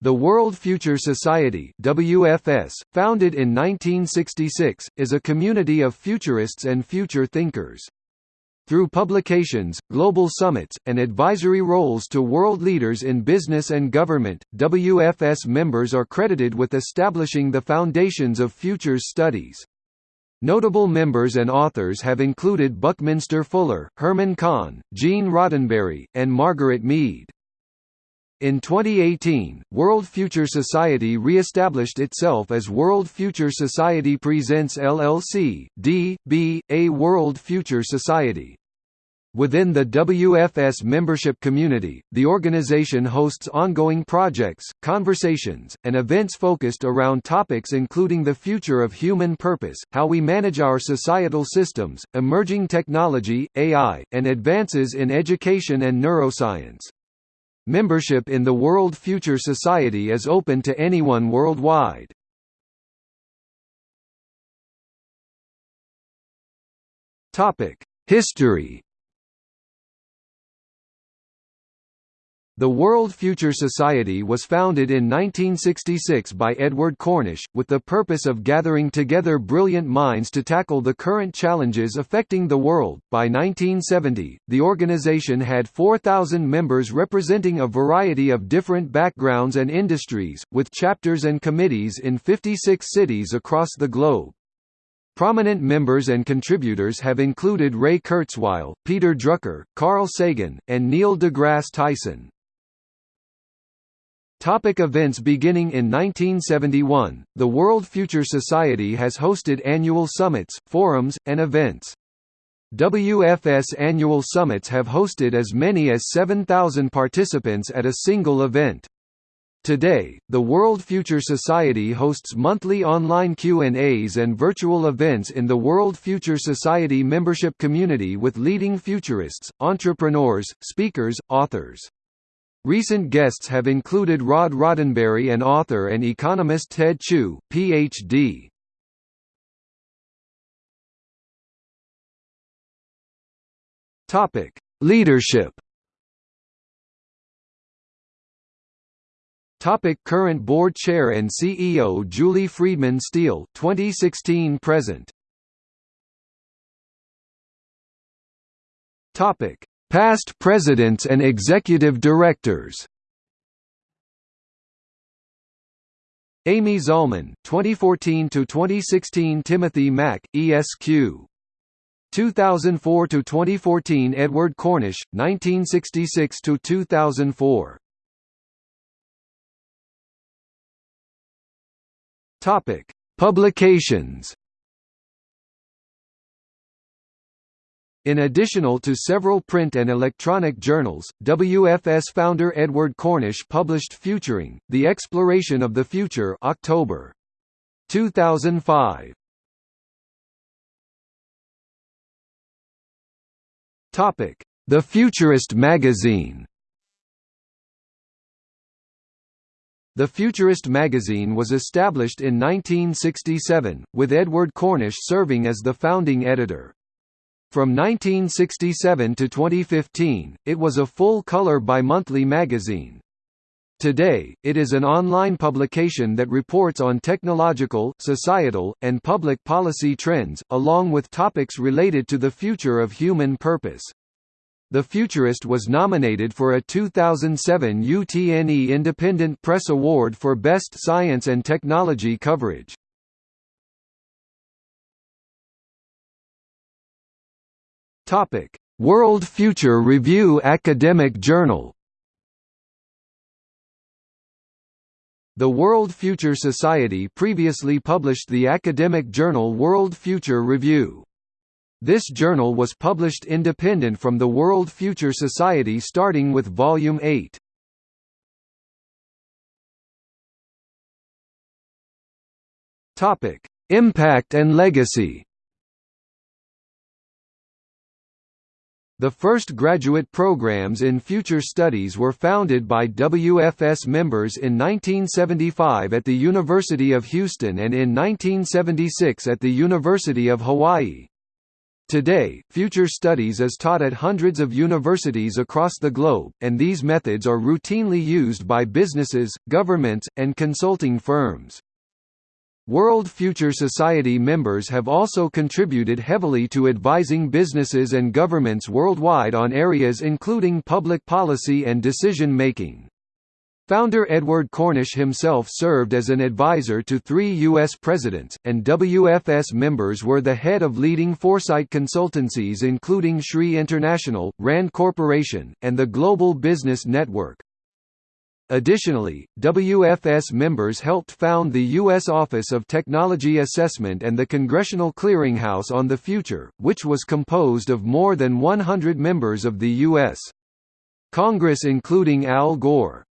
The World Future Society WFS, founded in 1966, is a community of futurists and future thinkers. Through publications, global summits, and advisory roles to world leaders in business and government, WFS members are credited with establishing the foundations of futures studies. Notable members and authors have included Buckminster Fuller, Herman Kahn, Gene Roddenberry, and Margaret Mead. In 2018, World Future Society re-established itself as World Future Society Presents LLC, D.B.A. World Future Society. Within the WFS membership community, the organization hosts ongoing projects, conversations, and events focused around topics including the future of human purpose, how we manage our societal systems, emerging technology, AI, and advances in education and neuroscience. Membership in the World Future Society is open to anyone worldwide. History The World Future Society was founded in 1966 by Edward Cornish, with the purpose of gathering together brilliant minds to tackle the current challenges affecting the world. By 1970, the organization had 4,000 members representing a variety of different backgrounds and industries, with chapters and committees in 56 cities across the globe. Prominent members and contributors have included Ray Kurzweil, Peter Drucker, Carl Sagan, and Neil deGrasse Tyson. Topic events Beginning in 1971, the World Future Society has hosted annual summits, forums, and events. WFS annual summits have hosted as many as 7,000 participants at a single event. Today, the World Future Society hosts monthly online Q&As and virtual events in the World Future Society membership community with leading futurists, entrepreneurs, speakers, authors. Recent guests have included Rod Roddenberry and author and economist Ted Chu, Ph.D. Topic: Leadership. Topic current board chair and CEO Julie Friedman Steele 2016 present Topic Past presidents and executive directors. Amy Zalman, 2014 to 2016 Timothy Mack, ESQ 2004 to 2014 Edward Cornish, 1966 to 2004 Topic Publications In additional to several print and electronic journals, WFS founder Edward Cornish published Futuring, The Exploration of the Future October 2005. Topic: The Futurist magazine The Futurist magazine was established in 1967, with Edward Cornish serving as the founding editor. From 1967 to 2015, it was a full-color bimonthly magazine. Today, it is an online publication that reports on technological, societal, and public policy trends, along with topics related to the future of human purpose. The Futurist was nominated for a 2007 UTNE Independent Press Award for Best Science and Technology Coverage. Topic: World Future Review Academic Journal. The World Future Society previously published the academic journal World Future Review. This journal was published independent from the World Future Society starting with Volume 8. Impact and legacy The first graduate programs in future studies were founded by WFS members in 1975 at the University of Houston and in 1976 at the University of Hawaii. Today, future studies is taught at hundreds of universities across the globe, and these methods are routinely used by businesses, governments, and consulting firms. World Future Society members have also contributed heavily to advising businesses and governments worldwide on areas including public policy and decision-making. Founder Edward Cornish himself served as an advisor to three U.S. presidents, and WFS members were the head of leading foresight consultancies including SRI International, RAND Corporation, and the Global Business Network. Additionally, WFS members helped found the U.S. Office of Technology Assessment and the Congressional Clearinghouse on the Future, which was composed of more than 100 members of the U.S. Congress including Al Gore.